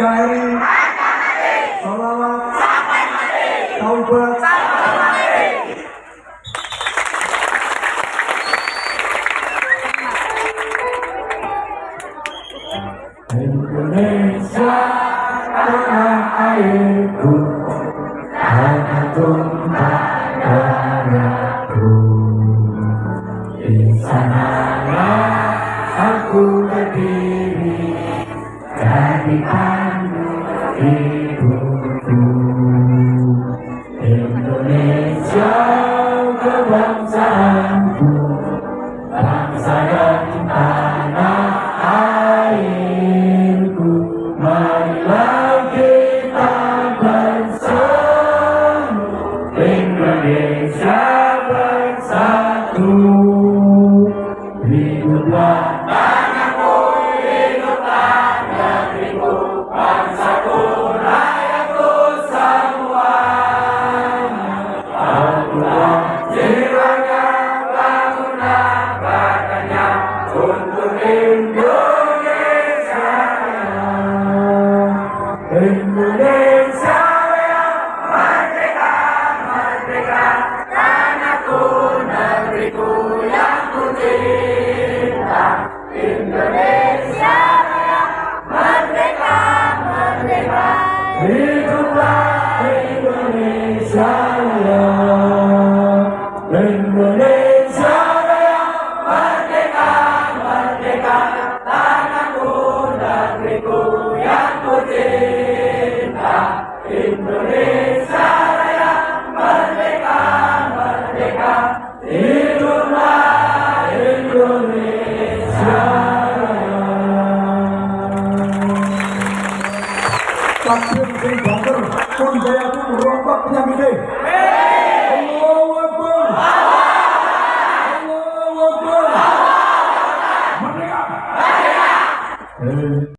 NKRI salawat. Taubat. Indonesia tanah airku. Hanya tumpah di aku berdiri. Pandu hidupku Indonesia kebangsaanku bangsa dan tanah airku marilah kita Indonesia bersatu hiduplah untuk Indonesia Indonesia merdeka merdeka tanahku negeriku yang ku cinta Indonesia merdeka merdeka hiduplah Indonesia Indonesia dan kucinta Indonesia Raya merdeka merdeka hiduplah Indonesia Takbir bin Bakar, Sunjaya pun rompak penyakitnya. Allahu Akbar. Allahu Akbar. Merdeka. Merdeka.